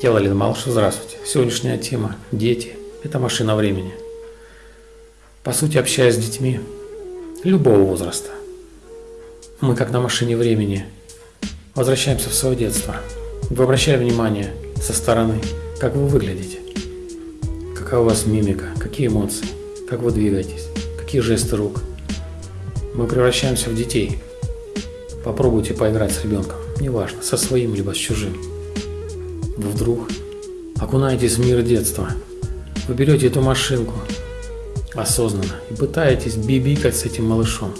Келлалин Малыш, здравствуйте. Сегодняшняя тема – дети. Это машина времени. По сути, общаясь с детьми любого возраста, мы, как на машине времени, возвращаемся в свое детство. Вы обращали внимание со стороны, как вы выглядите, какая у вас мимика, какие эмоции, как вы двигаетесь, какие жесты рук. Мы превращаемся в детей. Попробуйте поиграть с ребенком, неважно, со своим либо с чужим. Вы вдруг окунаетесь в мир детства. Вы берете эту машинку осознанно и пытаетесь бибикать с этим малышом.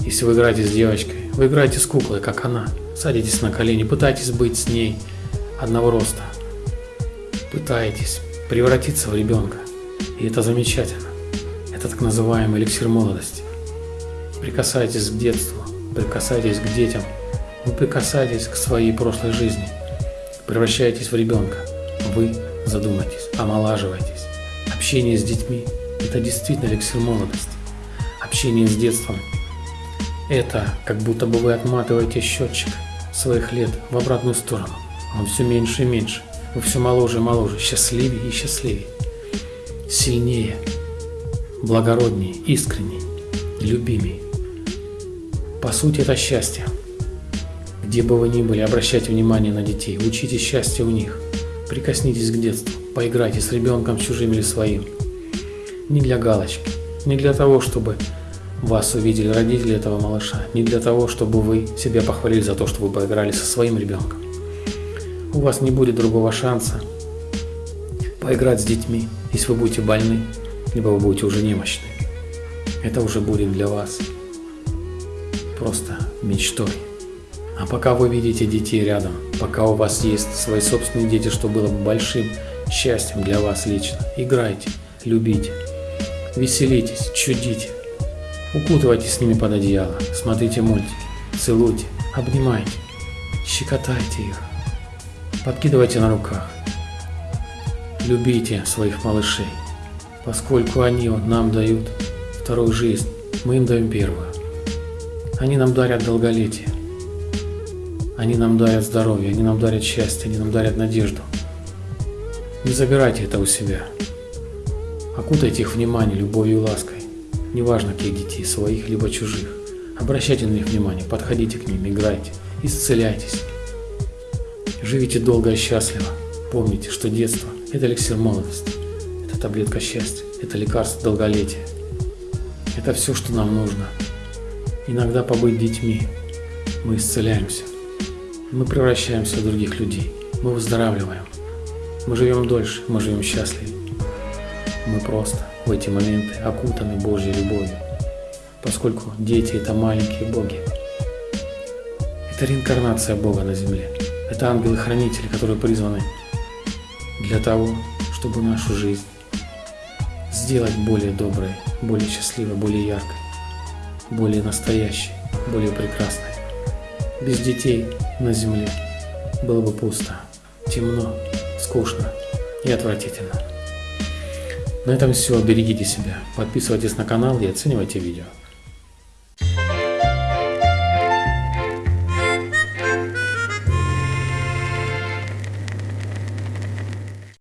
Если вы играете с девочкой, вы играете с куклой, как она. Садитесь на колени, пытаетесь быть с ней одного роста. Пытаетесь превратиться в ребенка. И это замечательно. Это так называемый эликсир молодости. Прикасайтесь к детству, прикасайтесь к детям, вы прикасаетесь к своей прошлой жизни, превращаетесь в ребенка. Вы задумайтесь, омолаживайтесь. Общение с детьми – это действительно эликсир молодости. Общение с детством – это как будто бы вы отматываете счетчик своих лет в обратную сторону. Он все меньше и меньше. Вы все моложе и моложе, счастливее и счастливее. Сильнее, благороднее, искренней, любимей. По сути, это счастье. Где бы вы ни были, обращайте внимание на детей, учите счастье у них. Прикоснитесь к детству, поиграйте с ребенком чужим или своим. Не для галочки, не для того, чтобы вас увидели родители этого малыша, не для того, чтобы вы себя похвалили за то, что вы поиграли со своим ребенком. У вас не будет другого шанса поиграть с детьми, если вы будете больны, либо вы будете уже немощны. Это уже будет для вас просто мечтой. А пока вы видите детей рядом, пока у вас есть свои собственные дети, что было бы большим счастьем для вас лично, играйте, любите, веселитесь, чудите, укутывайтесь с ними под одеяло, смотрите мультики, целуйте, обнимайте, щекотайте их, подкидывайте на руках, любите своих малышей, поскольку они нам дают вторую жизнь, мы им даем первую. Они нам дарят долголетие. Они нам дарят здоровье, они нам дарят счастье, они нам дарят надежду. Не забирайте это у себя. Окутайте их внимание любовью и лаской. Неважно, каких детей, своих либо чужих. Обращайте на них внимание, подходите к ним, играйте, исцеляйтесь. Живите долго и счастливо. Помните, что детство – это эликсир молодости, это таблетка счастья, это лекарство долголетия. Это все, что нам нужно. Иногда побыть детьми. Мы исцеляемся. Мы превращаемся в других людей. Мы выздоравливаем. Мы живем дольше, мы живем счастливее. Мы просто в эти моменты окутаны Божьей любовью, поскольку дети – это маленькие боги. Это реинкарнация Бога на земле. Это ангелы-хранители, которые призваны для того, чтобы нашу жизнь сделать более доброй, более счастливой, более яркой более настоящей, более прекрасной. Без детей на земле было бы пусто, темно, скучно и отвратительно. На этом все. Берегите себя. Подписывайтесь на канал и оценивайте видео.